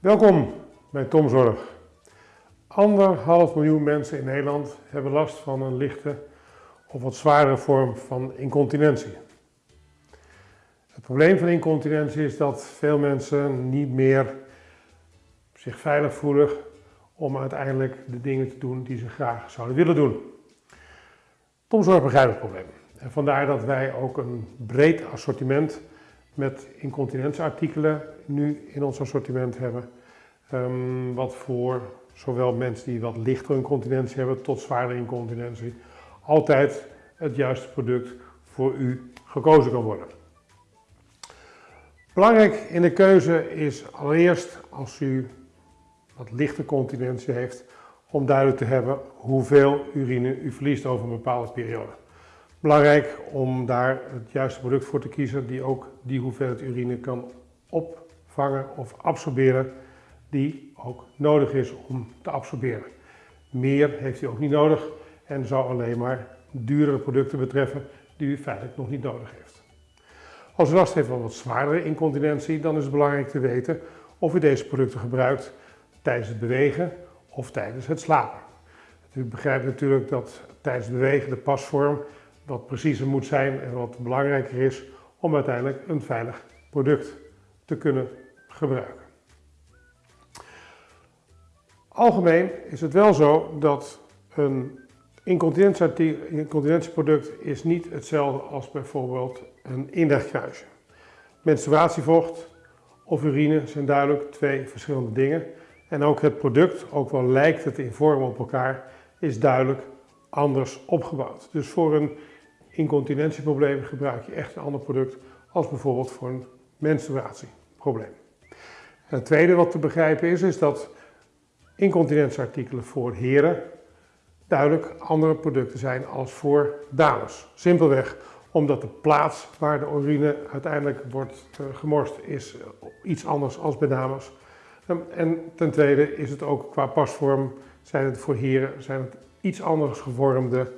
Welkom bij Tomzorg. Anderhalf miljoen mensen in Nederland hebben last van een lichte of wat zwaardere vorm van incontinentie. Het probleem van incontinentie is dat veel mensen niet meer zich veilig voelen om uiteindelijk de dingen te doen die ze graag zouden willen doen. Tomzorg begrijpt het probleem. En vandaar dat wij ook een breed assortiment met incontinentieartikelen nu in ons assortiment hebben. Um, wat voor zowel mensen die wat lichtere incontinentie hebben tot zwaardere incontinentie altijd het juiste product voor u gekozen kan worden. Belangrijk in de keuze is allereerst als u wat lichte continentie heeft om duidelijk te hebben hoeveel urine u verliest over een bepaalde periode. Belangrijk om daar het juiste product voor te kiezen die ook die hoeveelheid urine kan opvangen of absorberen die ook nodig is om te absorberen. Meer heeft u ook niet nodig en zou alleen maar duurdere producten betreffen die u feitelijk nog niet nodig heeft. Als u last heeft van wat zwaardere incontinentie, dan is het belangrijk te weten of u deze producten gebruikt tijdens het bewegen of tijdens het slapen. U begrijpt natuurlijk dat tijdens het bewegen de pasvorm wat preciezer moet zijn en wat belangrijker is om uiteindelijk een veilig product te kunnen gebruiken. Algemeen is het wel zo dat een incontinentieproduct is niet hetzelfde als bijvoorbeeld een inlegkruisje. Menstruatievocht of urine zijn duidelijk twee verschillende dingen. En ook het product, ook wel lijkt het in vorm op elkaar, is duidelijk anders opgebouwd. Dus voor een incontinentieprobleem gebruik je echt een ander product als bijvoorbeeld voor een menstruatieprobleem. En het tweede wat te begrijpen is, is dat incontinentieartikelen voor heren duidelijk andere producten zijn als voor dames. Simpelweg omdat de plaats waar de urine uiteindelijk wordt uh, gemorst is iets anders als bij dames. En ten tweede is het ook qua pasvorm, zijn het voor heren zijn het iets anders gevormde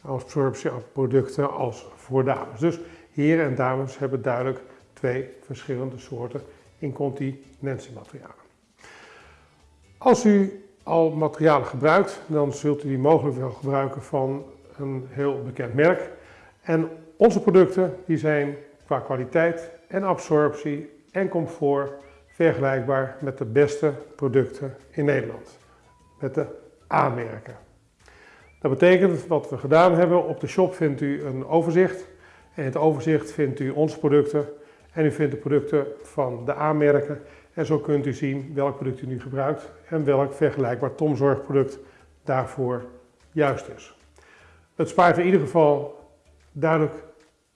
absorptieproducten als voor dames. Dus heren en dames hebben duidelijk twee verschillende soorten incontinentiematerialen. Als u al materialen gebruikt, dan zult u die mogelijk wel gebruiken van een heel bekend merk. En onze producten die zijn qua kwaliteit en absorptie en comfort vergelijkbaar met de beste producten in Nederland. Met de A-merken. Dat betekent wat we gedaan hebben, op de shop vindt u een overzicht. En in het overzicht vindt u onze producten en u vindt de producten van de A-merken. En zo kunt u zien welk product u nu gebruikt en welk vergelijkbaar tomzorgproduct daarvoor juist is. Het spaart in ieder geval duidelijk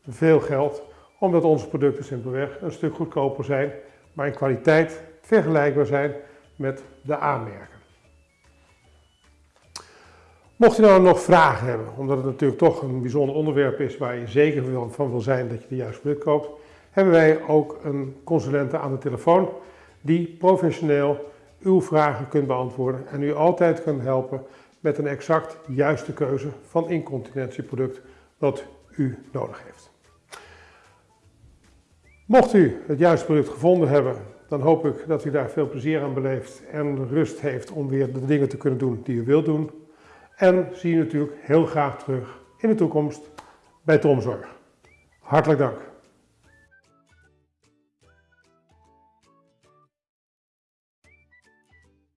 veel geld, omdat onze producten simpelweg een stuk goedkoper zijn, maar in kwaliteit vergelijkbaar zijn met de A-merken. Mocht u nou nog vragen hebben, omdat het natuurlijk toch een bijzonder onderwerp is waar je zeker van wil zijn dat je de juiste product koopt, hebben wij ook een consulente aan de telefoon die professioneel uw vragen kunt beantwoorden en u altijd kan helpen met een exact juiste keuze van incontinentieproduct wat u nodig heeft. Mocht u het juiste product gevonden hebben, dan hoop ik dat u daar veel plezier aan beleeft en rust heeft om weer de dingen te kunnen doen die u wilt doen. En zie je natuurlijk heel graag terug in de toekomst bij Tomzorg. Hartelijk dank.